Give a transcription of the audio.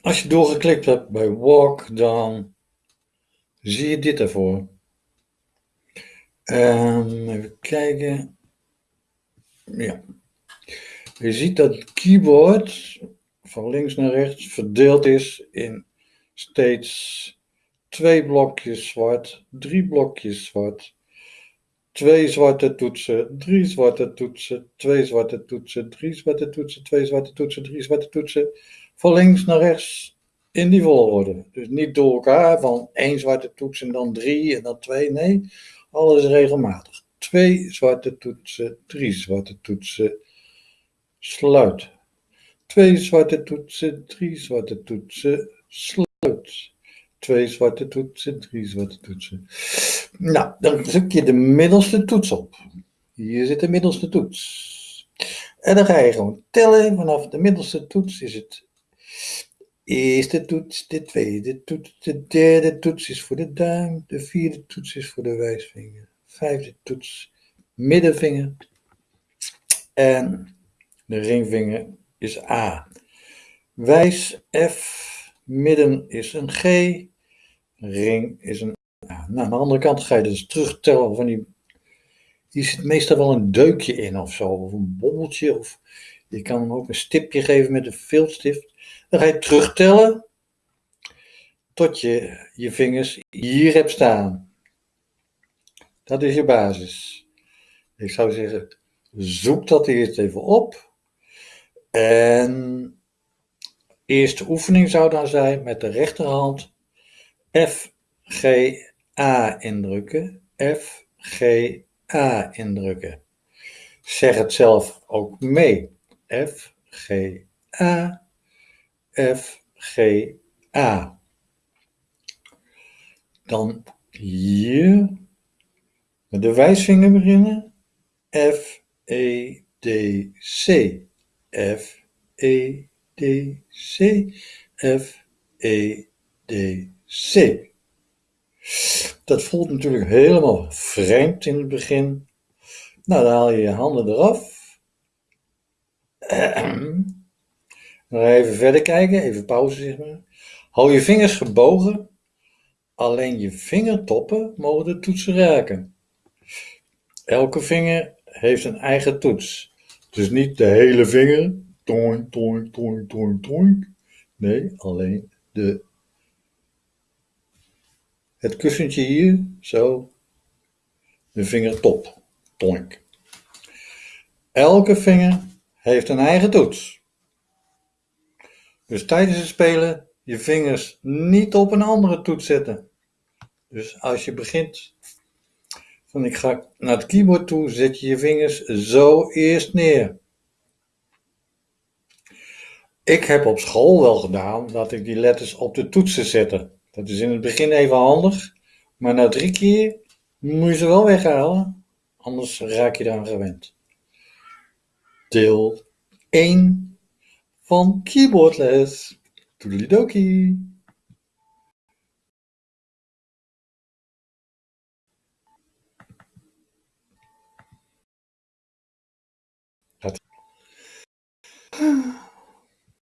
als je doorgeklikt hebt bij walk, dan zie je dit ervoor. Um, even kijken. Ja. Je ziet dat het keyboard van links naar rechts verdeeld is in steeds twee blokjes zwart, drie blokjes zwart, twee zwarte toetsen, drie zwarte toetsen, twee zwarte toetsen, drie zwarte toetsen, twee zwarte toetsen, drie zwarte toetsen, van links naar rechts in die volgorde. Dus niet door elkaar van één zwarte toets en dan drie en dan twee, nee, alles regelmatig. Twee zwarte toetsen, drie zwarte toetsen, sluit. Twee zwarte toetsen, drie zwarte toetsen, sluit. Twee zwarte toetsen, drie zwarte toetsen. Nou, dan druk je de middelste toets op. Hier zit de middelste toets. En dan ga je gewoon tellen. Vanaf de middelste toets is het eerste toets, de tweede toets, de derde toets is voor de duim, de vierde toets is voor de wijsvinger, vijfde toets, middenvinger en de ringvinger is A. Wijs F, midden is een G, ring is een A. Nou, aan de andere kant ga je dus terugtellen van die. Hier zit meestal wel een deukje in of zo, of een bobbeltje, of je kan hem ook een stipje geven met een viltstift. Dan ga je terugtellen tot je je vingers hier hebt staan. Dat is je basis. Ik zou zeggen, zoek dat eerst even op. En eerste oefening zou dan zijn met de rechterhand F, G, A indrukken. F, G, A indrukken. Zeg het zelf ook mee. F, G, A, F, G, A. Dan hier met de wijsvinger beginnen. F, E, D, C. F, E, D, C, F, E, D, C. Dat voelt natuurlijk helemaal vreemd in het begin. Nou, dan haal je je handen eraf. Even verder kijken, even pauze zeg maar. Hou je vingers gebogen. Alleen je vingertoppen mogen de toetsen raken. Elke vinger heeft een eigen toets. Dus niet de hele vinger. Toink, toink, toink, toink, toink. Nee, alleen de, het kussentje hier, zo. De vingertop. Toink. Elke vinger heeft een eigen toets. Dus tijdens het spelen je vingers niet op een andere toets zetten. Dus als je begint van ik ga naar het keyboard toe, zet je je vingers zo eerst neer. Ik heb op school wel gedaan dat ik die letters op de toetsen zette. Dat is in het begin even handig, maar na drie keer moet je ze wel weghalen, anders raak je eraan gewend. Deel 1 van keyboardles. Toedelidokie. Dat...